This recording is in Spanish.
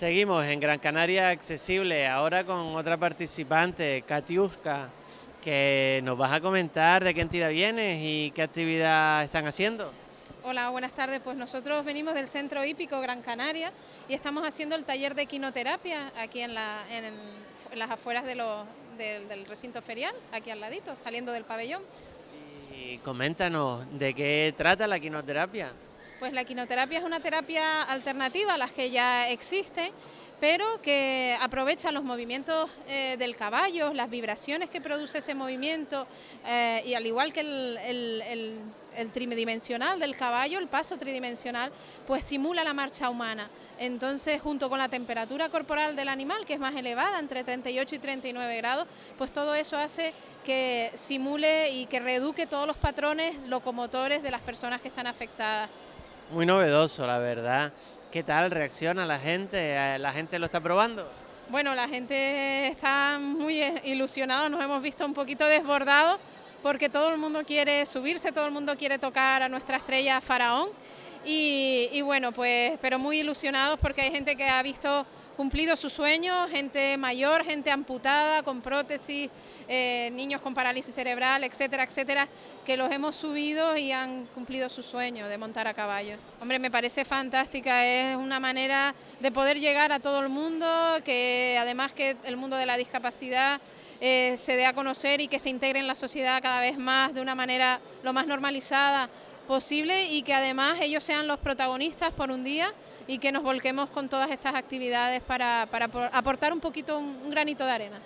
Seguimos en Gran Canaria Accesible, ahora con otra participante, Katiuska, que nos vas a comentar de qué entidad vienes y qué actividad están haciendo. Hola, buenas tardes. Pues nosotros venimos del Centro Hípico Gran Canaria y estamos haciendo el taller de quinoterapia aquí en, las afueras del, del recinto ferial, aquí al ladito, saliendo del pabellón. Y coméntanos, ¿de qué trata la quinoterapia? Pues la quinoterapia es una terapia alternativa a las que ya existen, pero que aprovecha los movimientos eh, del caballo, las vibraciones que produce ese movimiento, eh, y al igual que el, tridimensional del caballo, el paso tridimensional, pues simula la marcha humana. Entonces, junto con la temperatura corporal del animal, que es más elevada, entre 38 y 39 grados, pues todo eso hace que simule y que reeduque todos los patrones locomotores de las personas que están afectadas. Muy novedoso, la verdad. ¿Qué tal reacciona la gente? ¿La gente lo está probando? Bueno, la gente está muy ilusionada, nos hemos visto un poquito desbordados porque todo el mundo quiere subirse, todo el mundo quiere tocar a nuestra estrella Faraón y, bueno, pues, pero muy ilusionados porque hay gente que ha visto cumplido su sueño, gente mayor, gente amputada, con prótesis, eh, niños con parálisis cerebral, etcétera, etcétera, que los hemos subido y han cumplido su sueño de montar a caballo. Hombre, me parece fantástica, es una manera de poder llegar a todo el mundo, que además que el mundo de la discapacidad eh, se dé a conocer y que se integre en la sociedad cada vez más de una manera lo más normalizada posible y que además ellos sean los protagonistas por un día y que nos volquemos con todas estas actividades para, aportar un poquito un granito de arena.